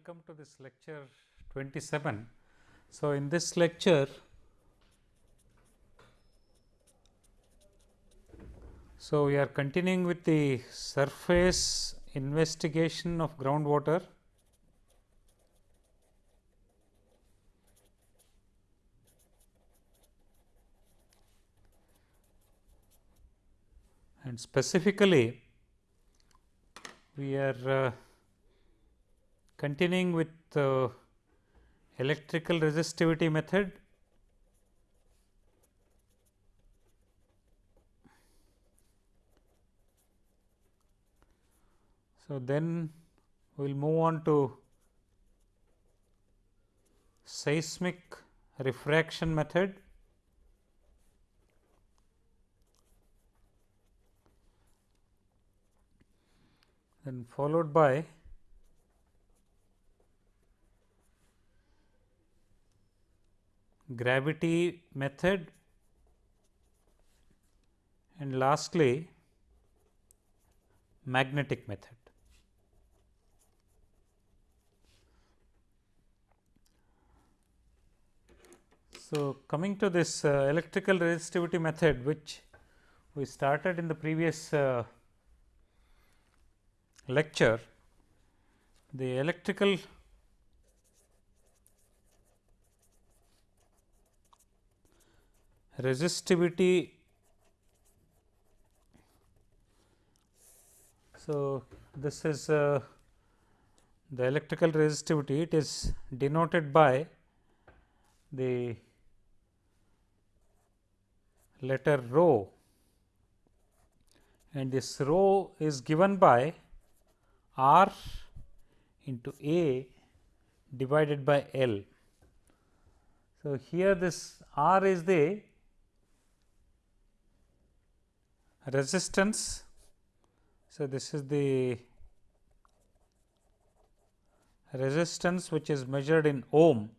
welcome to this lecture 27. So, in this lecture so we are continuing with the surface investigation of groundwater and specifically we are uh, continuing with uh, electrical resistivity method so then we will move on to seismic refraction method. Then followed by gravity method and lastly magnetic method. So, coming to this uh, electrical resistivity method which we started in the previous uh, lecture, the electrical resistivity. So, this is uh, the electrical resistivity it is denoted by the letter rho and this rho is given by R into A divided by L. So, here this R is the resistance. So, this is the resistance which is measured in ohm.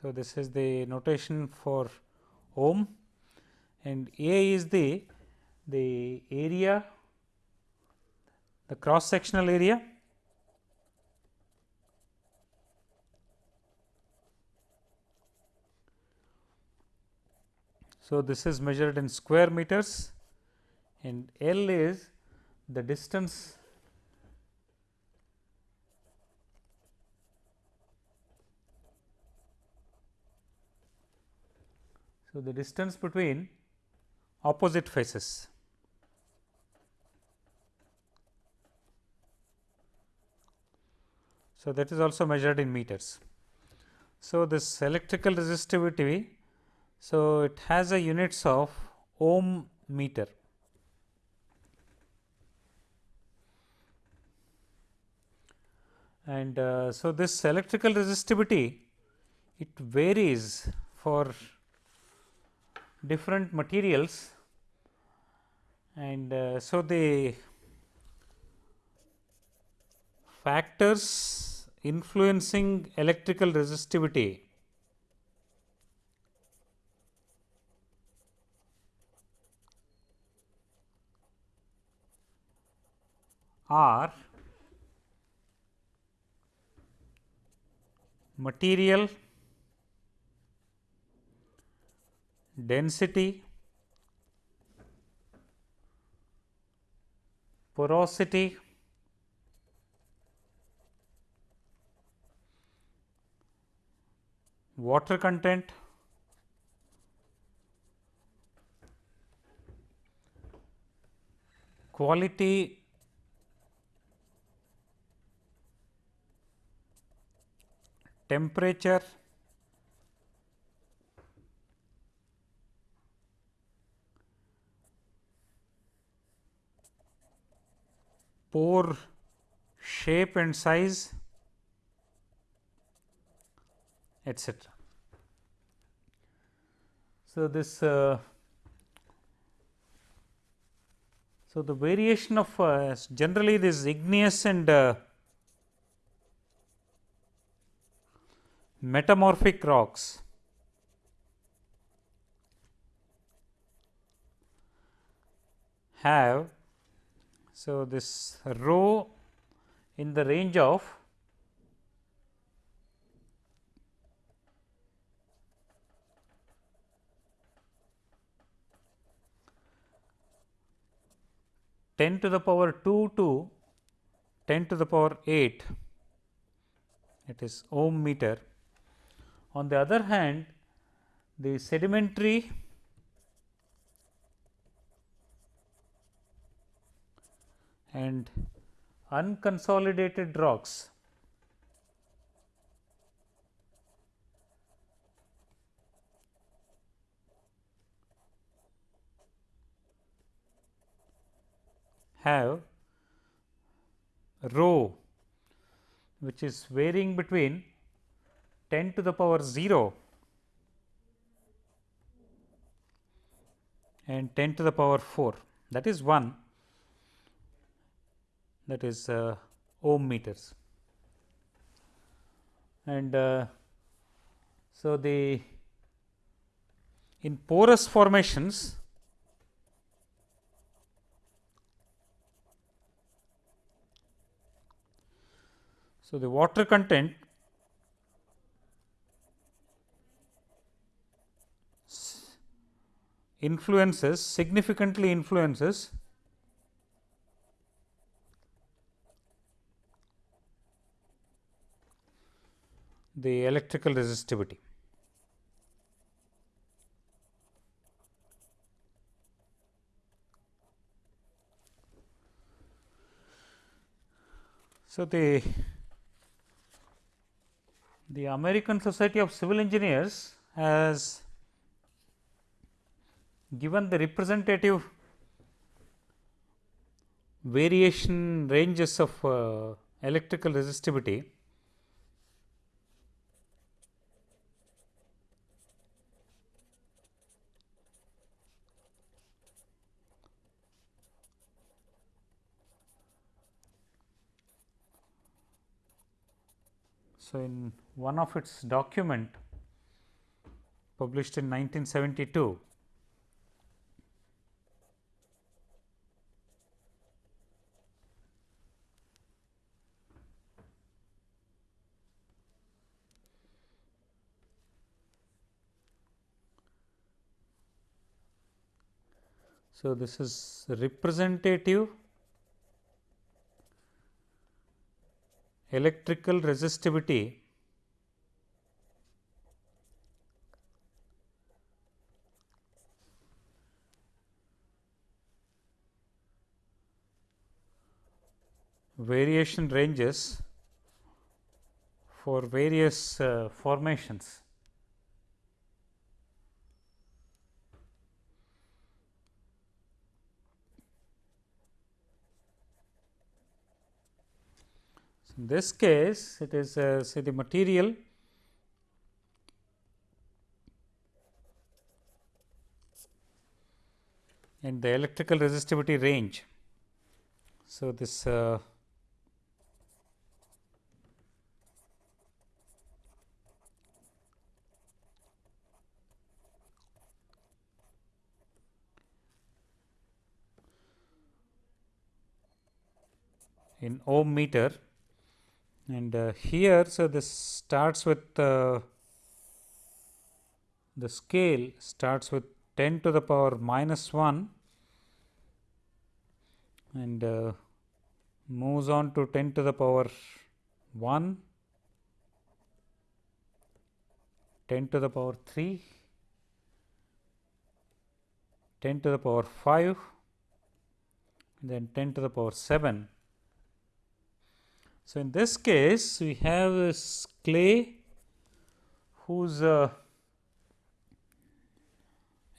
So, this is the notation for ohm and A is the the area the cross sectional area So, this is measured in square meters and L is the distance So, the distance between opposite faces. So, that is also measured in meters. So, this electrical resistivity, so it has a units of ohm meter. And uh, so, this electrical resistivity it varies for different materials. And uh, so the factors influencing electrical resistivity are material density, porosity, water content, quality temperature pore shape and size etc. So, this uh, so the variation of uh, generally this igneous and uh, metamorphic rocks. have so this rho in the range of ten to the power 2 to 10 to the power 8 it is ohm meter on the other hand the sedimentary and unconsolidated rocks have rho which is varying between 10 to the power 0 and 10 to the power 4 that is 1 that is uh, ohm meters. And uh, so, the in porous formations So, the water content influences significantly influences the electrical resistivity. So, the the American Society of Civil Engineers has given the representative variation ranges of uh, electrical resistivity So, in one of its document published in 1972, So, this is representative electrical resistivity variation ranges for various uh, formations. In this case, it is uh, say the material and the electrical resistivity range. So, this uh, in ohm meter and uh, here so this starts with uh, the scale starts with 10 to the power minus 1 and uh, moves on to 10 to the power 1 10 to the power 3 10 to the power 5 then 10 to the power 7 so, in this case we have this clay whose uh,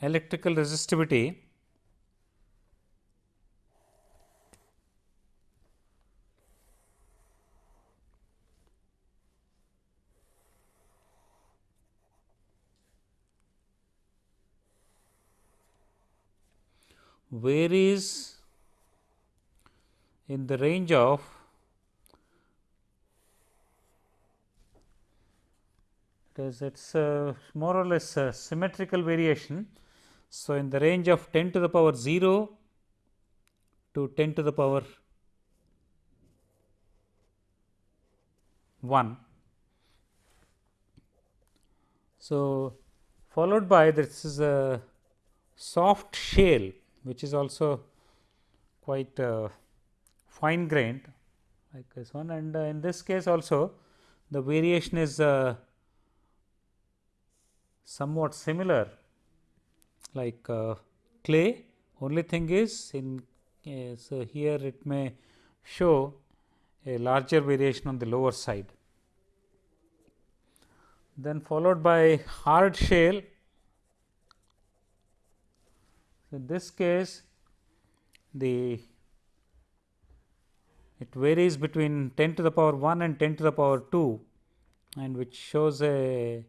electrical resistivity varies in the range of because it is more or less symmetrical variation. So, in the range of 10 to the power 0 to 10 to the power 1. So, followed by this is a soft shale which is also quite uh, fine grained like this one and uh, in this case also the variation is uh, somewhat similar like uh, clay. Only thing is in uh, so here it may show a larger variation on the lower side. Then followed by hard shale. In this case the it varies between 10 to the power 1 and 10 to the power 2 and which shows a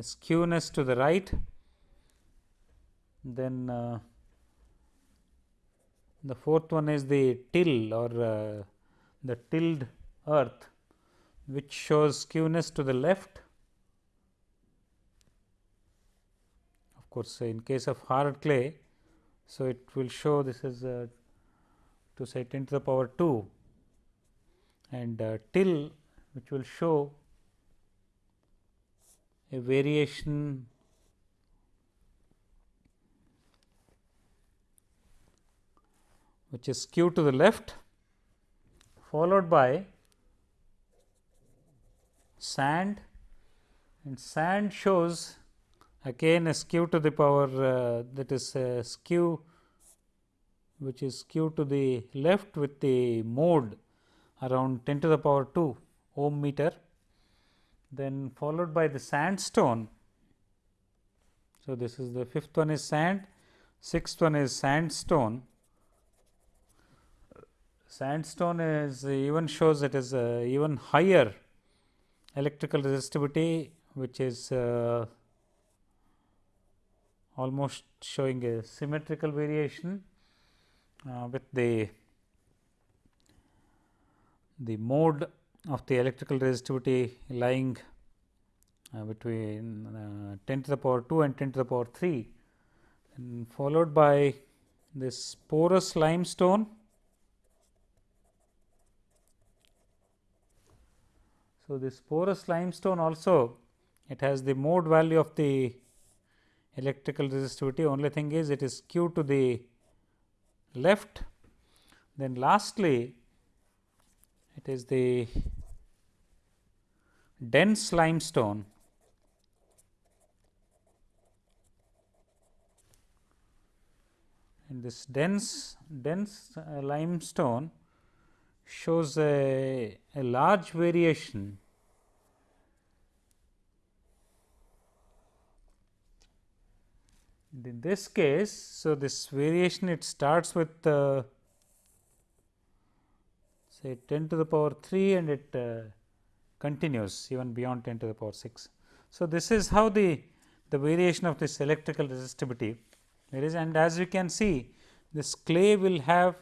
skewness to the right. Then uh, the fourth one is the till or uh, the tilled earth which shows skewness to the left. Of course in case of hard clay so, it will show this is uh, to say 10 to the power 2 and uh, till which will show a variation which is skewed to the left followed by sand. And sand shows again a skew to the power uh, that is a skew which is skew to the left with the mode around 10 to the power 2 ohm meter then followed by the sandstone. So, this is the fifth one is sand, sixth one is sandstone. Sandstone is even shows it is uh, even higher electrical resistivity which is uh, almost showing a symmetrical variation uh, with the the mode of the electrical resistivity lying uh, between uh, 10 to the power 2 and 10 to the power 3 and followed by this porous limestone. So, this porous limestone also it has the mode value of the electrical resistivity only thing is it is skewed to the left. Then lastly, it is the dense limestone. And this dense dense uh, limestone shows a, a large variation. In this case, so this variation it starts with uh, say 10 to the power 3 and it uh, continues even beyond 10 to the power 6. So, this is how the, the variation of this electrical resistivity there is and as you can see this clay will have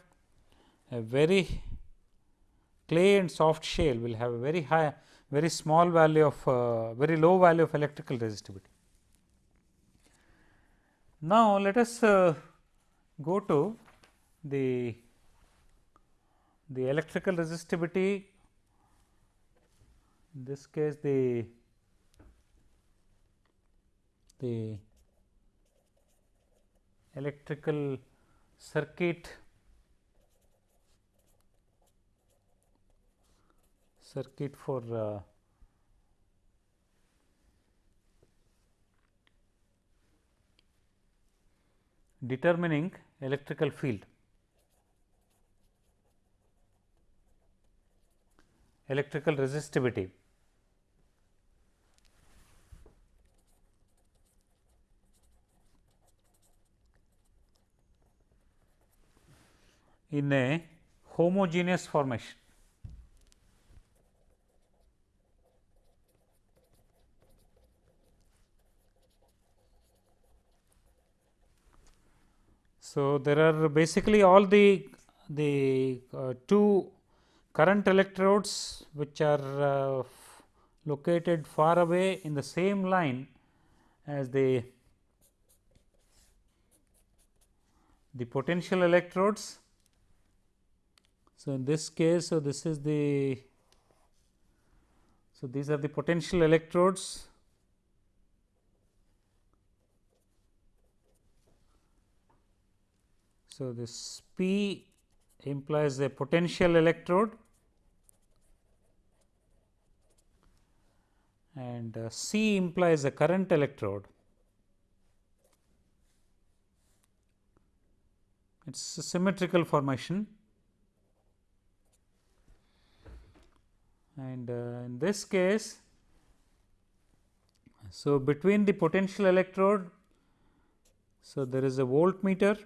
a very clay and soft shale will have a very high very small value of uh, very low value of electrical resistivity. Now, let us uh, go to the the electrical resistivity in this case the the electrical circuit circuit for uh, determining electrical field. Electrical resistivity. in a homogeneous formation. So, there are basically all the the uh, two current electrodes which are uh, located far away in the same line as the the potential electrodes. So, in this case, so this is the so these are the potential electrodes So, this P implies a potential electrode and uh, C implies a current electrode. It is a symmetrical formation and uh, in this case, so between the potential electrode, so there is a voltmeter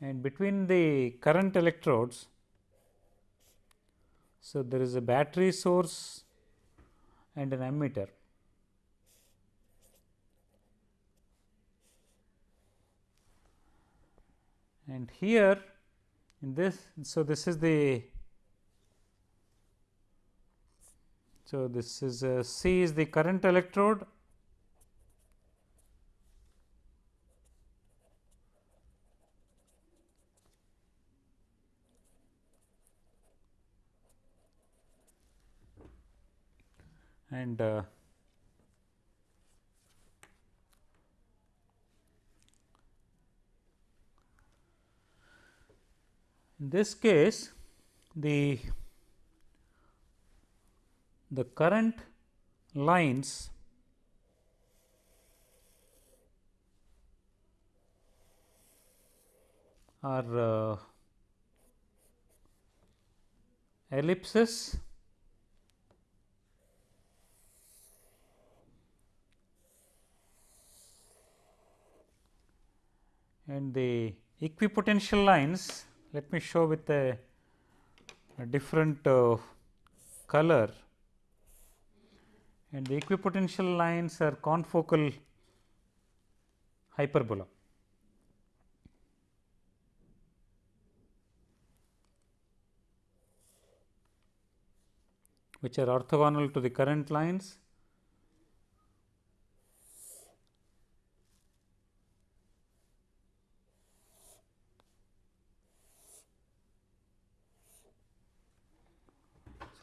and between the current electrodes so, there is a battery source and an ammeter. And here in this, so this is the so this is C is the current electrode and uh, in this case the the current lines are uh, ellipses and the equipotential lines let me show with a, a different uh, color and the equipotential lines are confocal hyperbola. which are orthogonal to the current lines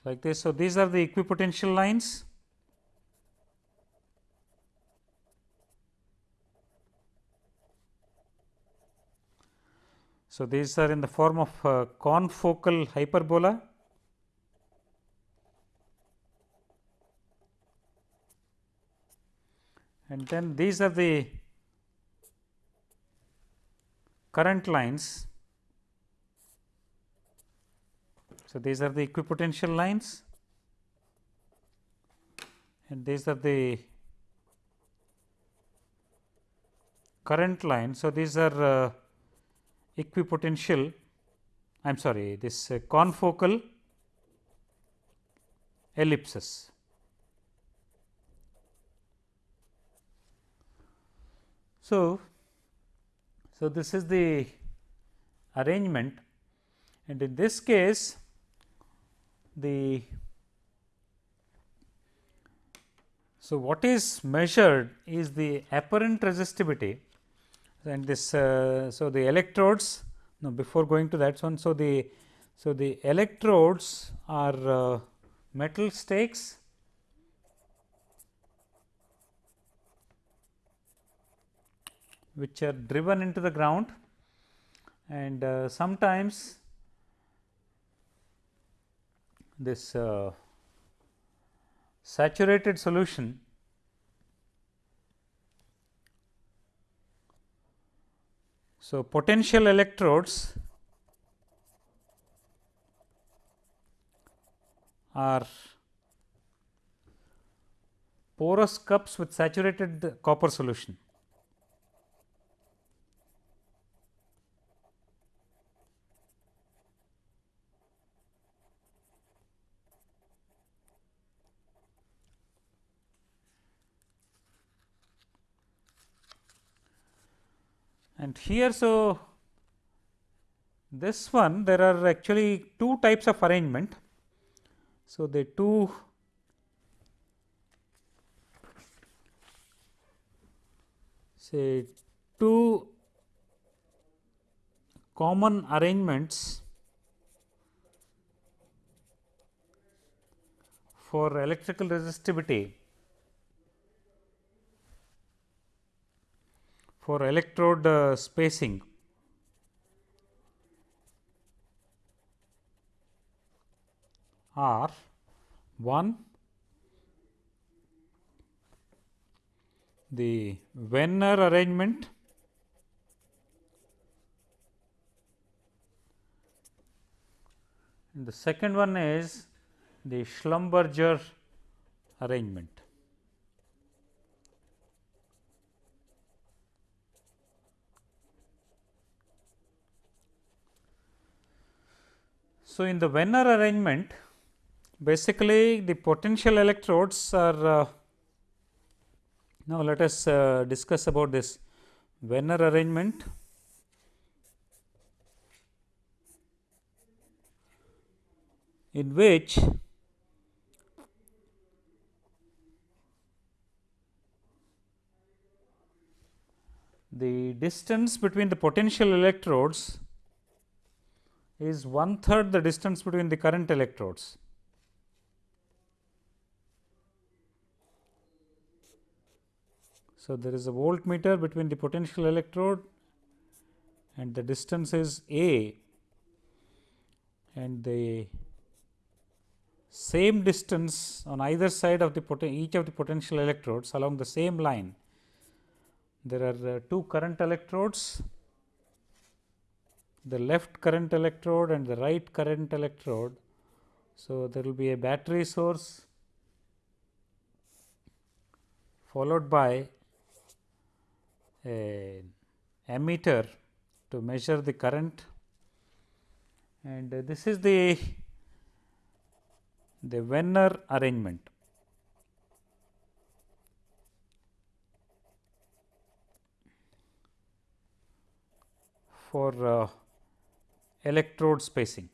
like this. So, these are the equipotential lines. So, these are in the form of uh, confocal hyperbola. And then these are the current lines So, these are the equipotential lines and these are the current lines. So, these are uh, equipotential I am sorry this uh, confocal ellipses. So, so this is the arrangement and in this case the so what is measured is the apparent resistivity and this uh, so the electrodes now before going to that one so the so the electrodes are uh, metal stakes. Which are driven into the ground and uh, sometimes this uh, saturated solution So, potential electrodes are porous cups with saturated copper solution. Here so this one there are actually two types of arrangement. So, the two say two common arrangements for electrical resistivity for electrode uh, spacing are 1 the Wenner arrangement and the second one is the Schlumberger arrangement. So, in the Wenner arrangement basically the potential electrodes are uh, now let us uh, discuss about this Wenner arrangement. in which the distance between the potential electrodes is one third the distance between the current electrodes. So, there is a voltmeter between the potential electrode and the distance is A and the same distance on either side of the each of the potential electrodes along the same line. There are uh, two current electrodes the left current electrode and the right current electrode. So, there will be a battery source followed by a ammeter to measure the current and this is the the Wenner arrangement. for uh, electrode spacing.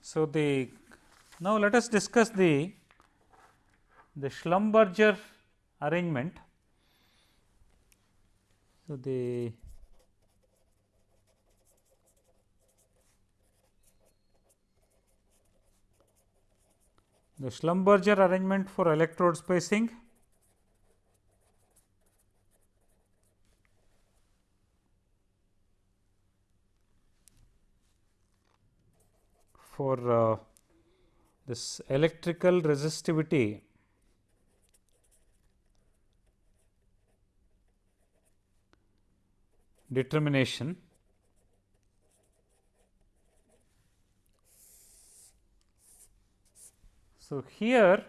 So, the now let us discuss the the Schlumberger arrangement. So, the the Schlumberger arrangement for electrode spacing. For uh, this electrical resistivity. Determination So, here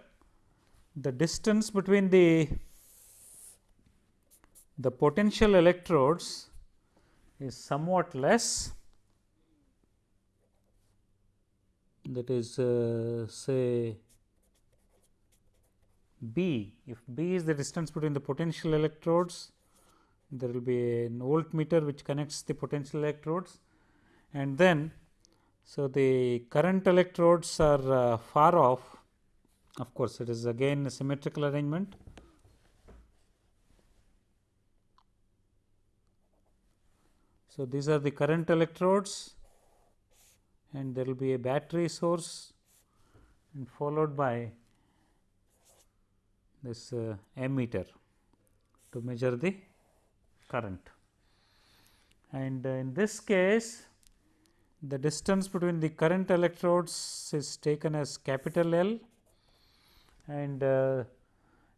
the distance between the the potential electrodes is somewhat less. That is uh, say B. If B is the distance between the potential electrodes, there will be a voltmeter which connects the potential electrodes. And then so the current electrodes are uh, far off of course, it is again a symmetrical arrangement. So, these are the current electrodes and there will be a battery source and followed by this uh, ammeter to measure the current. And uh, in this case, the distance between the current electrodes is taken as capital L and uh,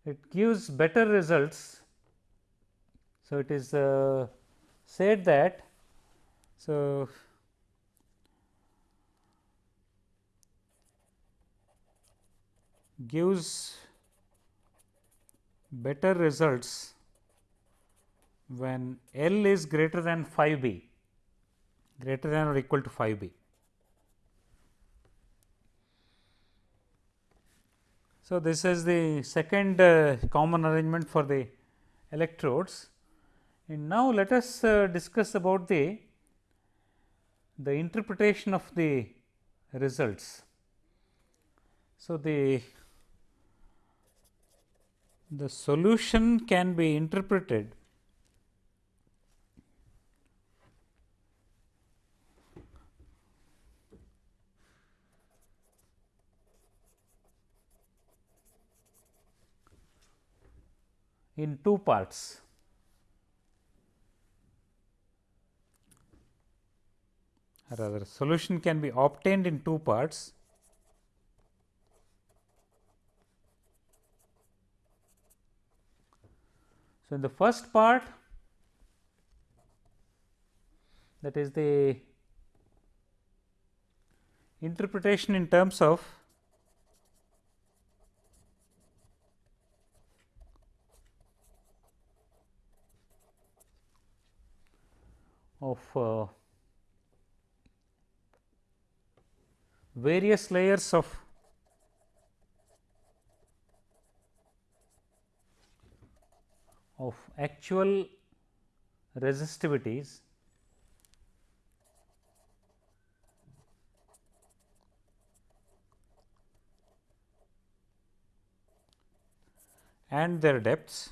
it gives better results. So, it is uh, said that so gives better results when L is greater than 5 b greater than or equal to 5 b. So, this is the second uh, common arrangement for the electrodes and now let us uh, discuss about the the interpretation of the results. So, the the solution can be interpreted in two parts. rather solution can be obtained in two parts. So, in the first part that is the interpretation in terms of of uh, various layers of of actual resistivities and their depths.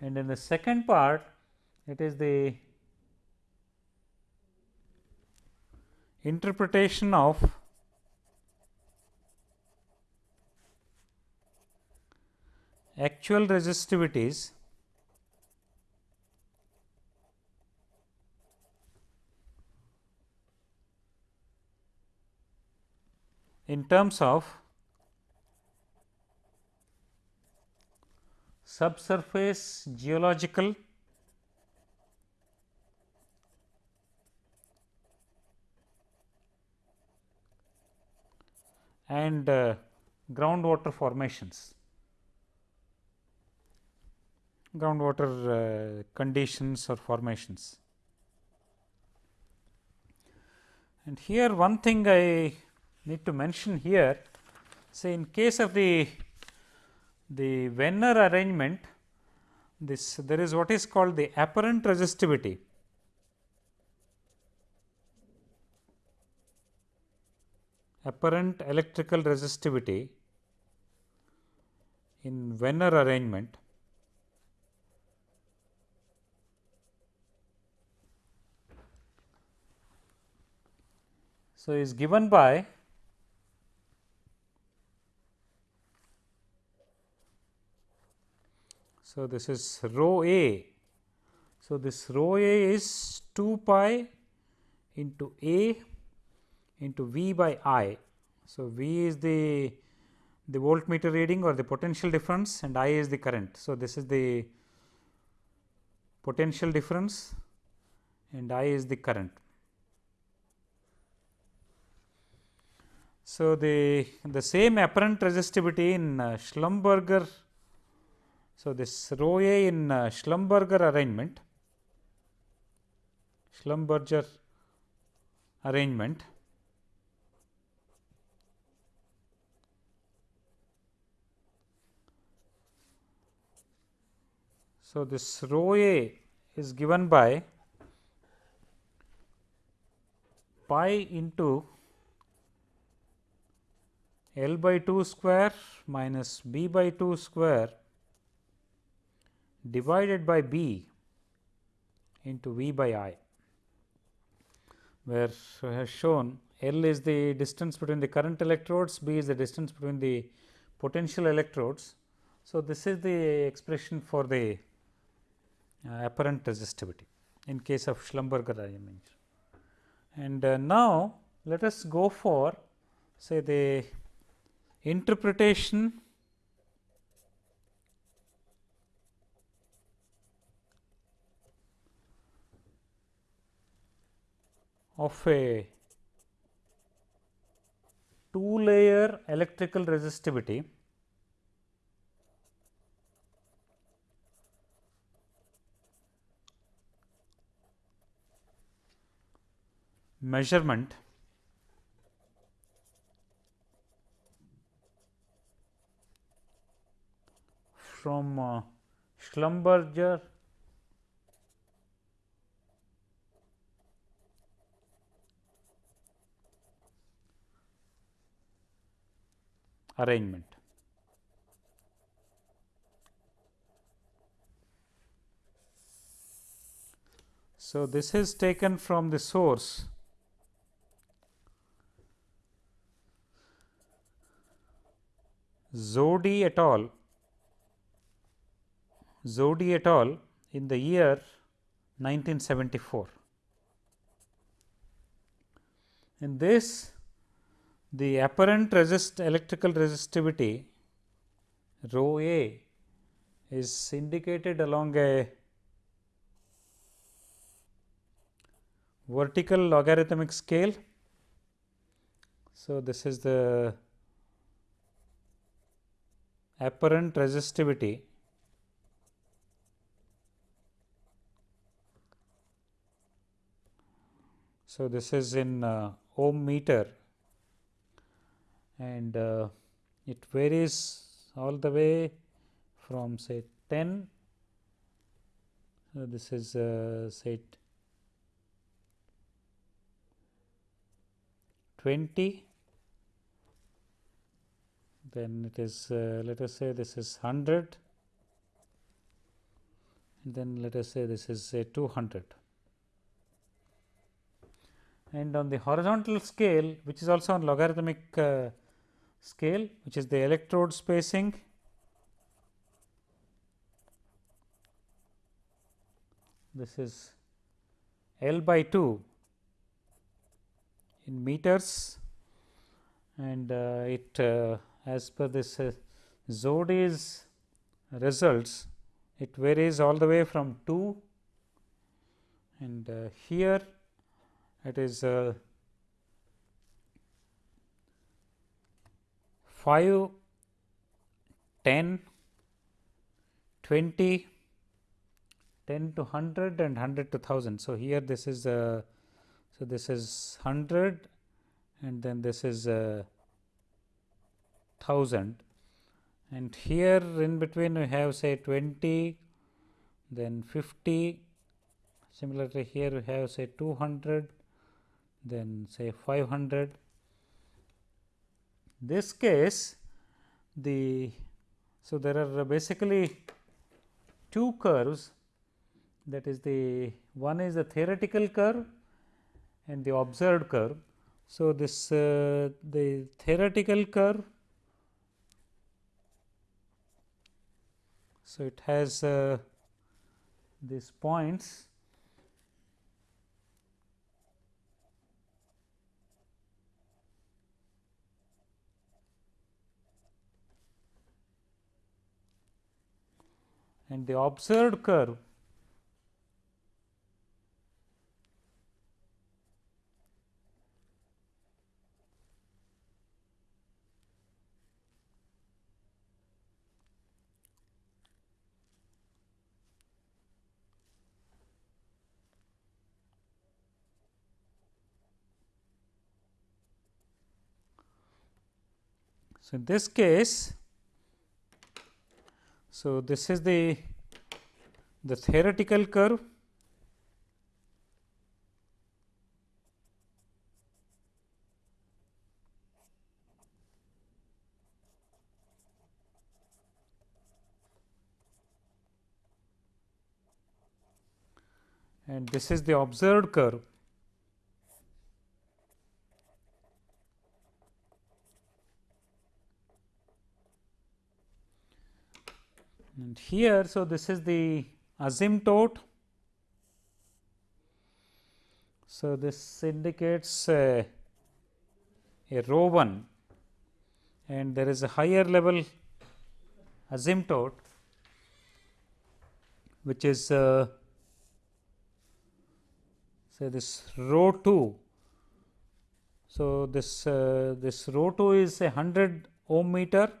And in the second part, it is the interpretation of actual resistivities in terms of subsurface geological and uh, groundwater formations, groundwater uh, conditions or formations. And here one thing I need to mention here, say in case of the the Wenner arrangement, this there is what is called the apparent resistivity. apparent electrical resistivity in Wenner arrangement so is given by so this is rho a so this rho a is 2 pi into a into V by I. So, V is the the voltmeter reading or the potential difference and I is the current. So, this is the potential difference and I is the current. So, the the same apparent resistivity in uh, Schlumberger. So, this rho a in uh, Schlumberger arrangement, Schlumberger arrangement So, this rho a is given by pi into L by 2 square minus B by 2 square divided by B into V by I, where has shown L is the distance between the current electrodes, B is the distance between the potential electrodes. So, this is the expression for the uh, apparent resistivity in case of Schlumberger arrangement. And uh, now, let us go for say the interpretation of a two layer electrical resistivity. Measurement. From uh, Schlumberger arrangement. So, this is taken from the source Zohdy et al. Zohdy et al. in the year 1974. In this the apparent resist electrical resistivity rho A is indicated along a vertical logarithmic scale. So, this is the apparent resistivity So, this is in uh, ohm meter and uh, it varies all the way from say 10 so this is uh, say 20 then it is uh, let us say this is 100 and then let us say this is say 200 and on the horizontal scale which is also on logarithmic uh, scale which is the electrode spacing. This is L by 2 in meters. And uh, it uh, as per this uh, Zohdy's results it varies all the way from 2 and uh, here it is 5, 10, 20, 10 to 100 and 100 to 1000. So, here this is uh, so this is 100 and then this is uh, 1000 and here in between we have say 20 then 50 similarly here we have say 200 then say 500. This case the so there are basically two curves that is the one is the theoretical curve and the observed curve. So, this uh, the theoretical curve so it has uh, these points and the observed curve. So, in this case so, this is the the theoretical curve. And this is the observed curve and here. So, this is the asymptote. So, this indicates a, a rho 1 and there is a higher level asymptote which is uh, say this rho 2. So, this uh, this rho 2 is a 100 ohm meter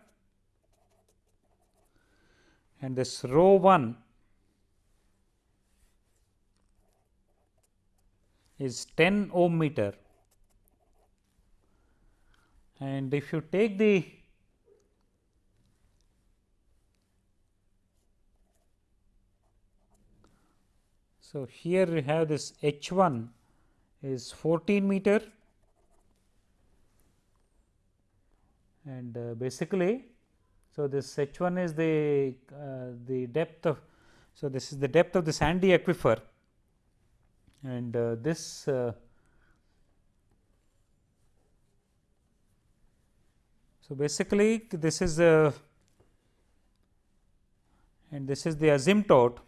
and this rho 1 is 10 ohm meter. And if you take the so here we have this h 1 is 14 meter. And uh, basically so, this H 1 is the, uh, the depth of, so this is the depth of the sandy aquifer. And uh, this uh, So, basically this is the and this is the asymptote.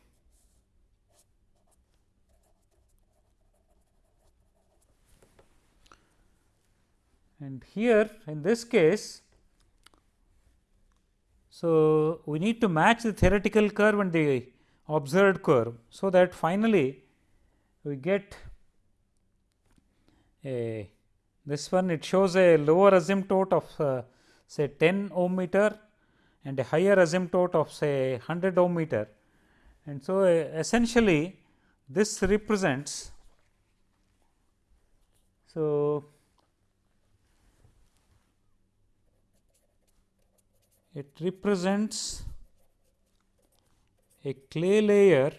And here in this case so, we need to match the theoretical curve and the observed curve. So, that finally, we get a this one it shows a lower asymptote of uh, say 10 ohm meter and a higher asymptote of say 100 ohm meter. And so, uh, essentially this represents so it represents a clay layer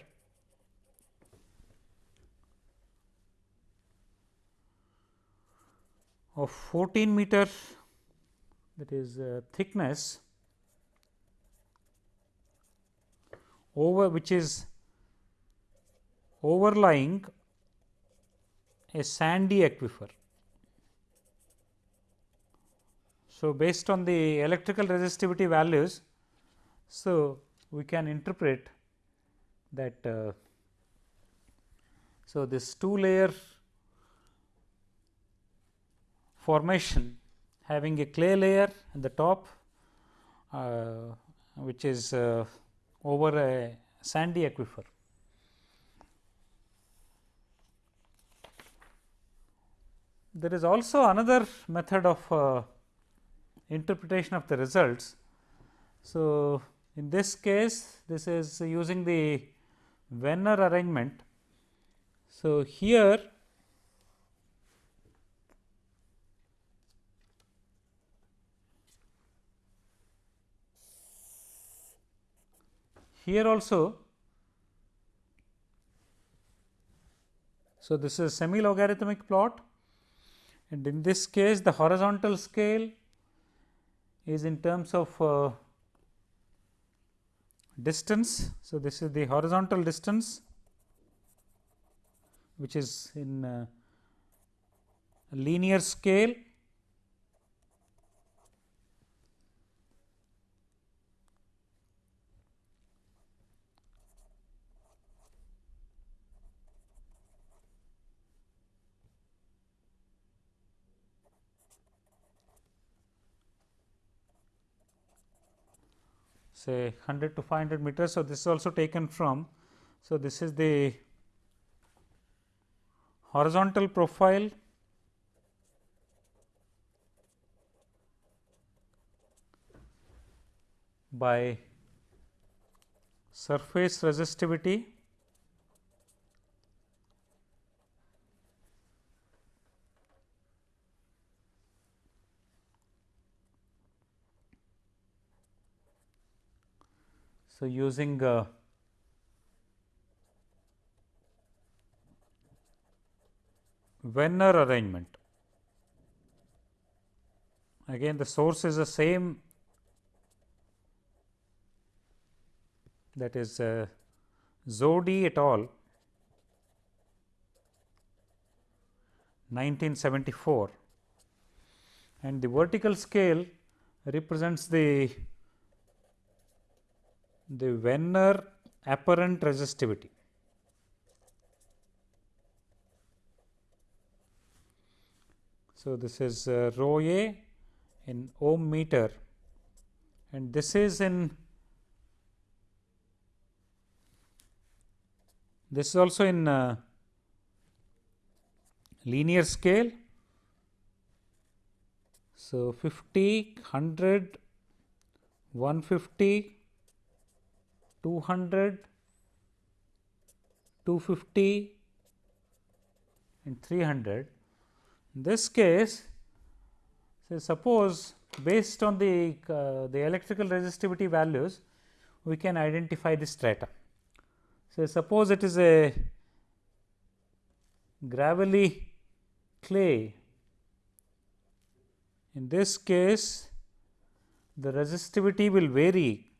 of 14 meter that is uh, thickness over which is overlying a sandy aquifer. So, based on the electrical resistivity values, so we can interpret that uh, so this two layer formation having a clay layer at the top uh, which is uh, over a sandy aquifer. There is also another method of uh, interpretation of the results. So, in this case this is using the Wenner arrangement. So, here here also so this is semi logarithmic plot and in this case the horizontal scale is in terms of uh, distance. So, this is the horizontal distance which is in uh, linear scale say 100 to 500 meters. So, this is also taken from. So, this is the horizontal profile by surface resistivity So, using uh, Wenner arrangement. Again the source is the same that is uh, Zohdy et al. 1974 and the vertical scale represents the the Wenner apparent resistivity. So, this is uh, rho a in ohm meter and this is in this is also in uh, linear scale. So, 50, 100, 150, 200, 250 and 300. In this case, say suppose based on the, uh, the electrical resistivity values, we can identify the strata. So, suppose it is a gravelly clay. In this case, the resistivity will vary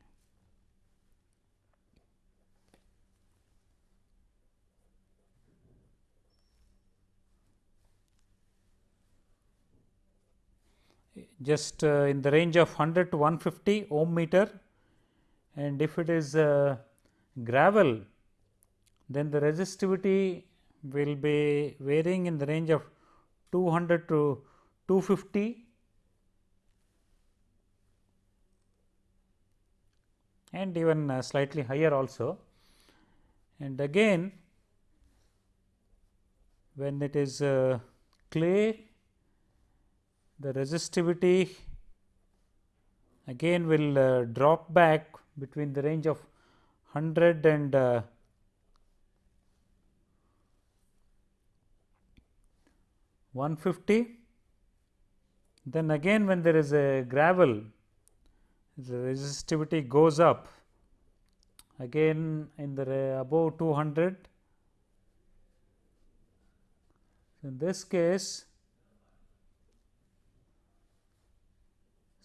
just uh, in the range of 100 to 150 ohm meter and if it is uh, gravel then the resistivity will be varying in the range of 200 to 250 and even uh, slightly higher also. And again when it is uh, clay the resistivity again will uh, drop back between the range of 100 and uh, one fifty. Then again when there is a gravel, the resistivity goes up again in the above 200. In this case,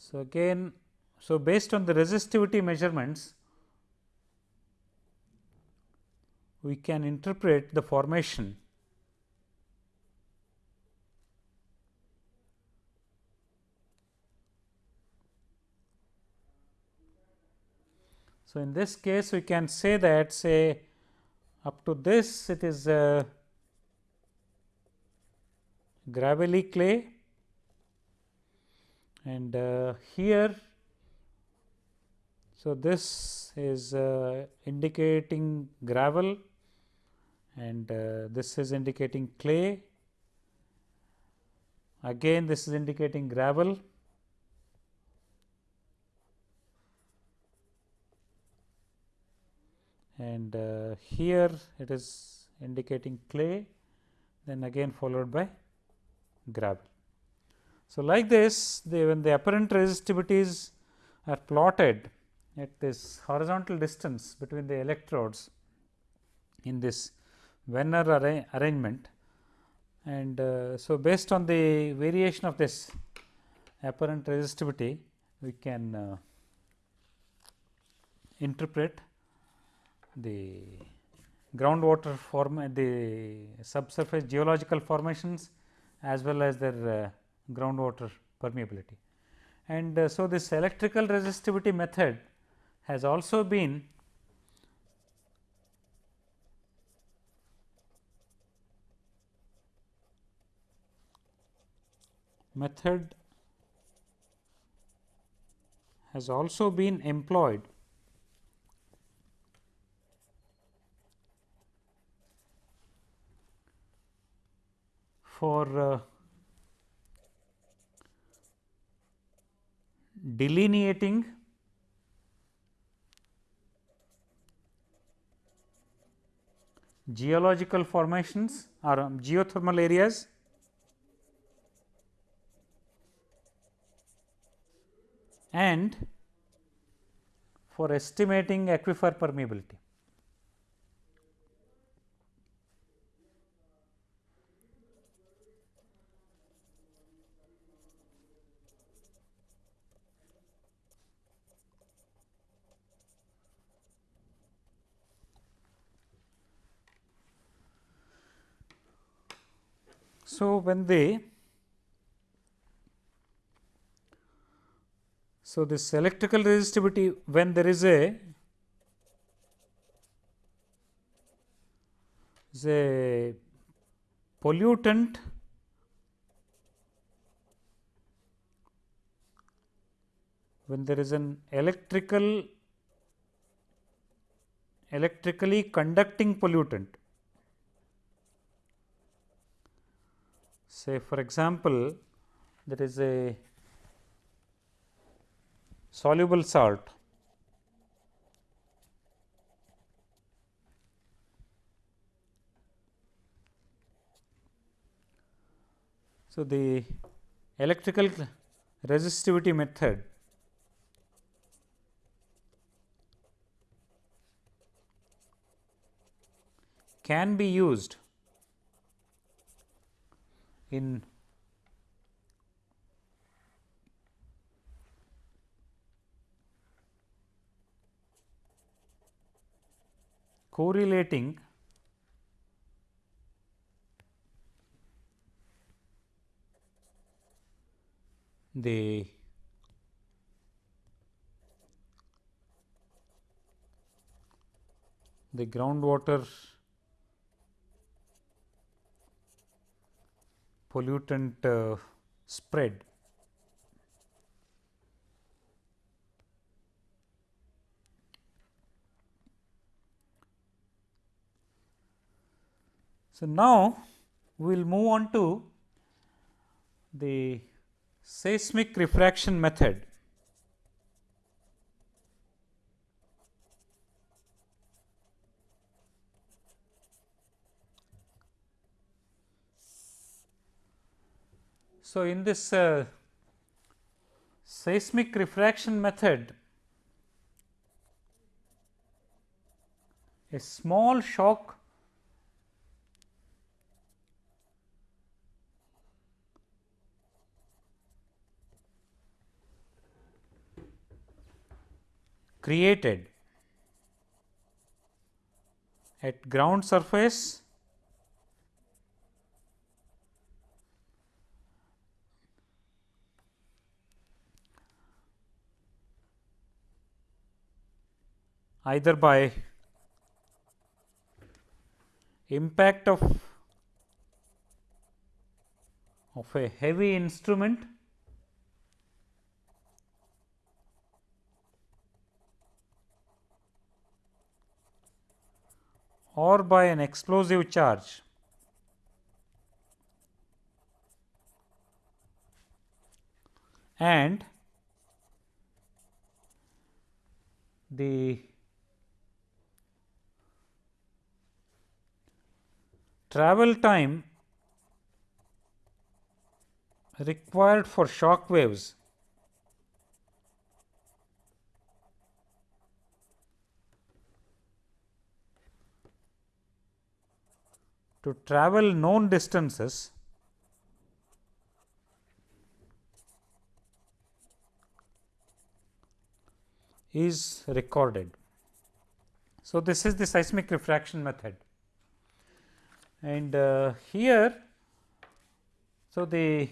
so again, so based on the resistivity measurements, we can interpret the formation. So, in this case we can say that say up to this it is gravelly clay and uh, here so this is uh, indicating gravel and uh, this is indicating clay again this is indicating gravel and uh, here it is indicating clay then again followed by gravel. So, like this the, when the apparent resistivities are plotted at this horizontal distance between the electrodes in this Wenner arra arrangement and uh, so based on the variation of this apparent resistivity we can uh, interpret the groundwater form the subsurface geological formations as well as their uh, groundwater permeability. And uh, so, this electrical resistivity method has also been method has also been employed for uh, delineating geological formations or um, geothermal areas and for estimating aquifer permeability. So, when they so this electrical resistivity when there is a is a pollutant when there is an electrical electrically conducting pollutant say for example, there is a soluble salt. So, the electrical resistivity method can be used in correlating the the groundwater pollutant uh, spread. So, now we will move on to the seismic refraction method. So, in this uh, seismic refraction method, a small shock created at ground surface either by impact of of a heavy instrument or by an explosive charge. and the travel time required for shock waves to travel known distances is recorded. So, this is the seismic refraction method and uh, here so the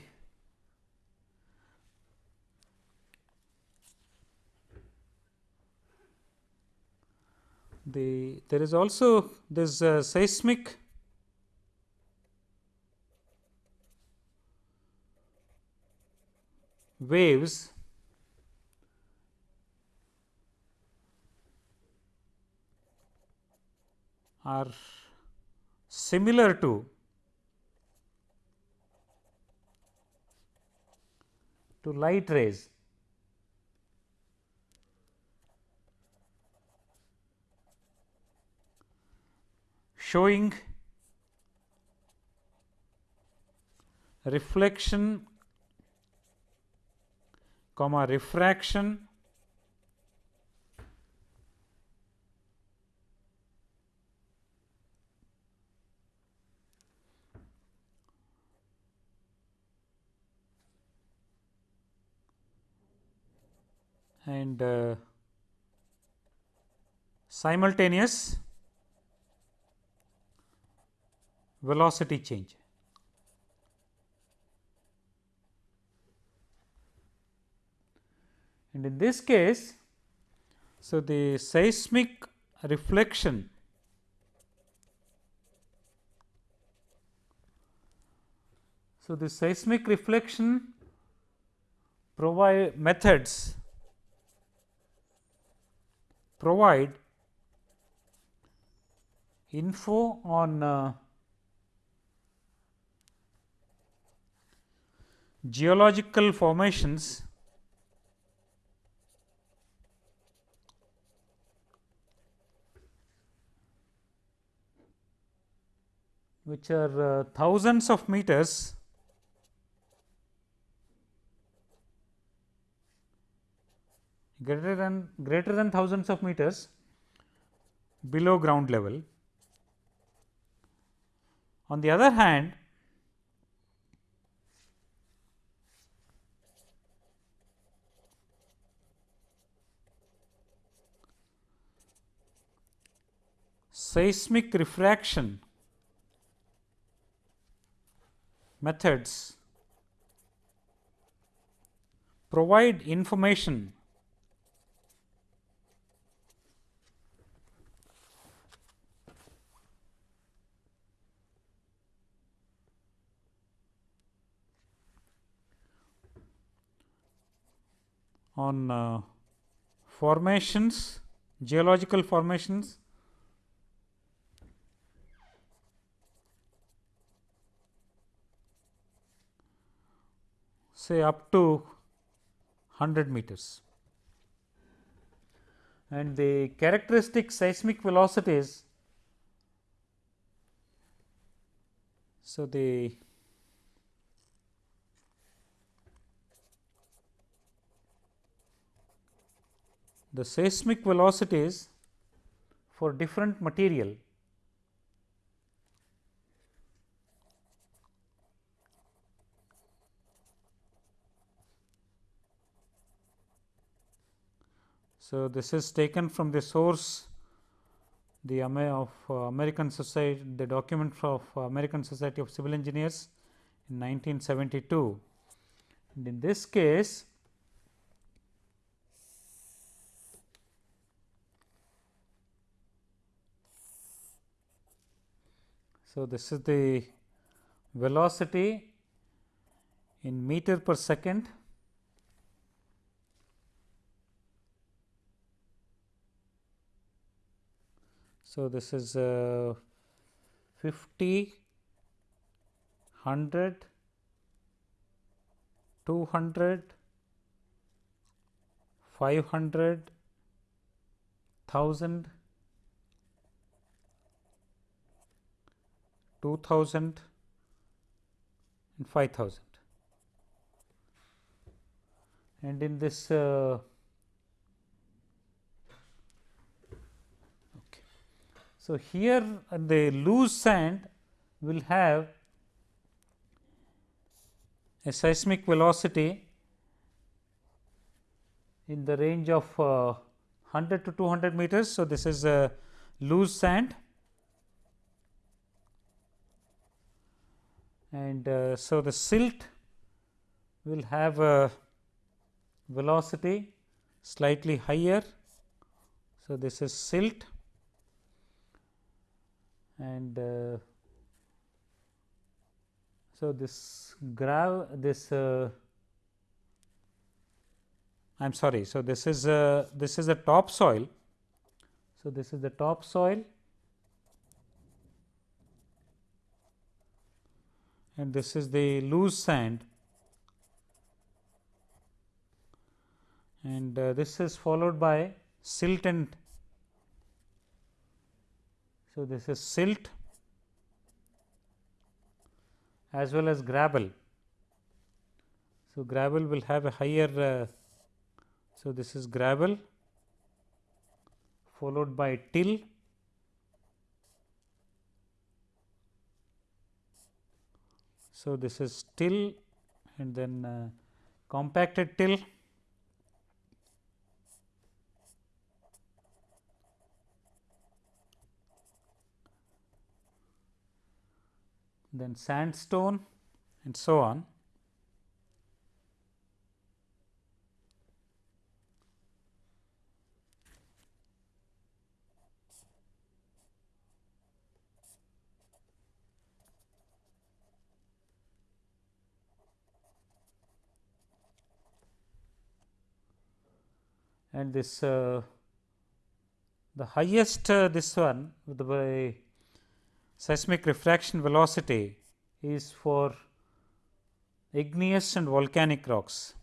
the there is also this uh, seismic waves are similar to to light rays. Showing reflection comma refraction and uh, simultaneous velocity change. And in this case, so the seismic reflection so the seismic reflection provide methods provide info on uh, geological formations which are uh, thousands of meters greater than greater than thousands of meters below ground level. On the other hand, seismic refraction methods provide information on uh, formations, geological formations say up to 100 meters. And the characteristic seismic velocities so the the seismic velocities for different material. So, this is taken from the source the of uh, American Society the document of uh, American Society of Civil Engineers in 1972 and in this case So, this is the velocity in meter per second. So, this is uh, 50, 100, 200, 500, 1000, 2000 and 5000 and in this uh, So, here the loose sand will have a seismic velocity in the range of uh, 100 to 200 meters. So, this is a loose sand and uh, so the silt will have a velocity slightly higher. So, this is silt and uh, so this grav this uh, I am sorry. So, this is a this is a topsoil. So, this is the topsoil and this is the loose sand and uh, this is followed by silt and so, this is silt as well as gravel. So, gravel will have a higher. Uh, so, this is gravel followed by till So, this is till and then uh, compacted till then sandstone and so on. And this uh, the highest uh, this one the by seismic refraction velocity is for igneous and volcanic rocks.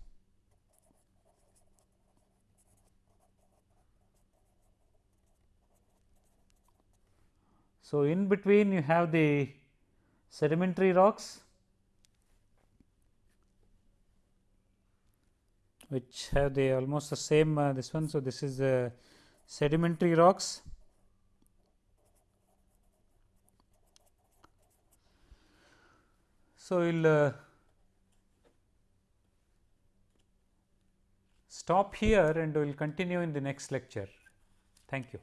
So, in between you have the sedimentary rocks which have the almost the same uh, this one. So, this is the sedimentary rocks So, we will uh, stop here and we will continue in the next lecture. Thank you.